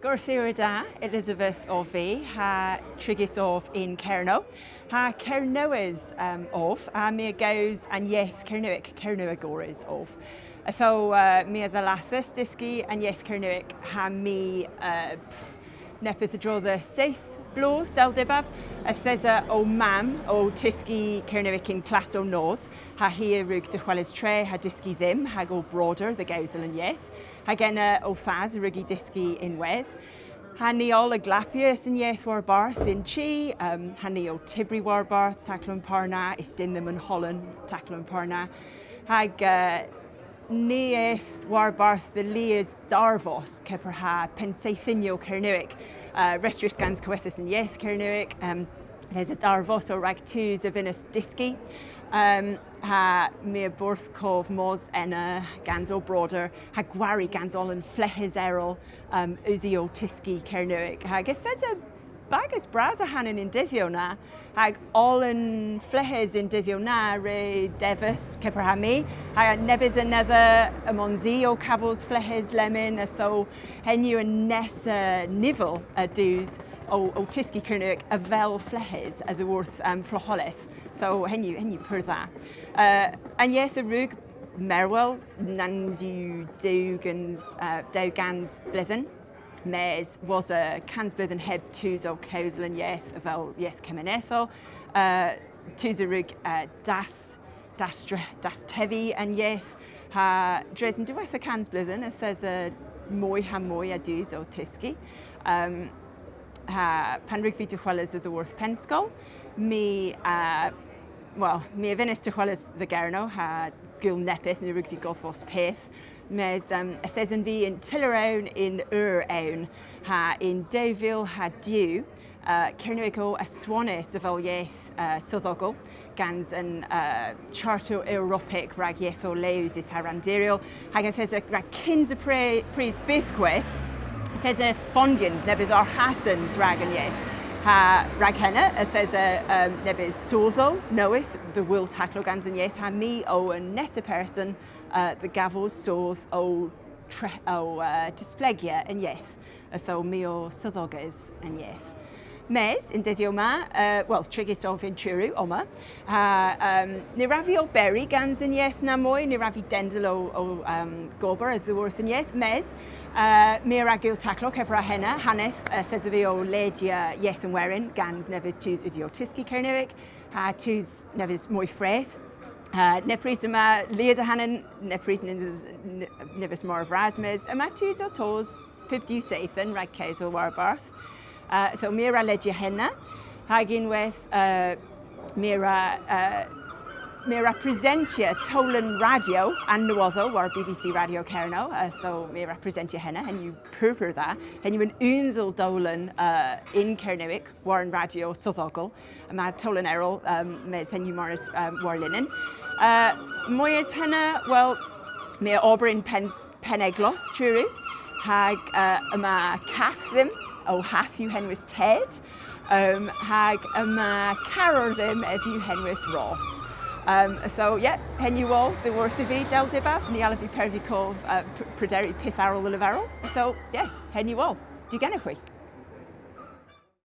Gorthira da, Elizabeth o fi, ha trigis of un Cerno. Ha Cernowys um, of, a mi gaws an ieth Cernowic, Cernowagores of. Ytho uh, mi a ddalathus dysgu an ieth Cernowic, ha mi uh, nepeth y the seith blodd del dibaf. Y thesa o mam o tisgu Cernywic yn clas o nos, ha hir rwg dychwelys tre, ha disgu ddim, hag o broder the gawsel yn ieth, ha genna o thas rwg i disgu unwedd. Hanni ol y glapius yn ieth war barth yn chi, um, hanni o tibri war barth, taclwn parna, is dyn ddim yn holen, taclwn parna. Hag uh, Neith warbarth the leas darvos keperha penseithinio kernuic, uh, restriskans coethus yn yeth kernuic, um, there's a darvos rag tŵs a inus diski, um, ha mi a bwrth cof mos enna uh, o broader ha gwari ganzol and flehes erol um, uzio tiski kernuic ha gethesa bagus bras a hanyn in dyddio na, ac ol yn flehes in dyddio na re defys ceprahami, a nebys yn edda y monzi o cafos flehes lemon a tho henyw yn nes y nifl y dŵs o, o tisgi cyrnig a fel flehes a ddwrth um, floholeth, tho henyw, henyw pwrdda. Uh, yn ieth y rwg Merwell, yw dewgans, uh, Dugan's Blithen, mes was y cansblydd yn heb tŵs o cewsl yn ieth fel ieth cymunethol, uh, tŵsarwg uh, das, das, das tefi yn ieth, ha dres yn dweud y cansblydd yn ythys y mwy ha mwy a dŵs o tisgu. Um, ha, pan rwy'n fi dychwelys y ddwrth pensgol, mi uh, Wel, mi efinus dychwelys the gerno, ha gwyl nepeth neu y rygfi golfos peth, mes um, ythes yn fi yn tyler awn yn yr awn ha yn defil ha diw, uh, cernwygo a swanus y fel ieith uh, swyddogol gans yn uh, charto Europic rag ieith o lews is ha randiriol, hag ythes y rag cyns y pris bythgwyth, gwaith, y fondians nebys o'r hasans rag yn ieith ha raghenna y thesa um, nebys sozo noeth dy gans yn ieith ha mi o yn nes y person uh, the gafodd sôs o, tre, o uh, displegia yn ieith y tho mi o syddoges yn ieith mes yn dyddio yma, uh, wel, trigis o Finturu, oma. Uh, um, ni rafi o beri gan zyniaeth na mwy, ni rafi dendl o, o um, gober y ddwrthyniaeth, mes. Uh, mi ar agil taclo cefra hena, haneth uh, thesaf fi o ledia ieth yn werin gan nefys tŵs idio tisgu Cernefig, a tŵs nefys mwy ffreth, Uh, nepris yma Leida hanen, nepris nefys mor of Rasmus, yma tŵs o tos, pib diw seithyn, rhaid ceisl warbarth. Uh, so Mira Ledger Henna, hagin with uh, Mira uh, Mira presentia Tolan Radio and Nuozo, or BBC Radio Cerno, uh, so Mira presentia henna, and you purpur that, and you an unzel Dolan uh, in Cernewic, Warren Radio Sothogal, and my Tolan Errol, um, mes hen you Morris um, Warlinen. Uh, Moyes henna, well, Mira Aubryn Peneglos, Truru, hag uh, yma cath ddim, o hath yw henwys Ted, um, hag yma carwr ddim yw henwys Ross. Um, so, ie, yeah, ôl, o ddiwrth i fi, Del Dibaf, ni alaf i Perddi Cof, uh, pryderu Pith Arol y Leferol. So, ie, yeah, henyw ôl, di gennych chi.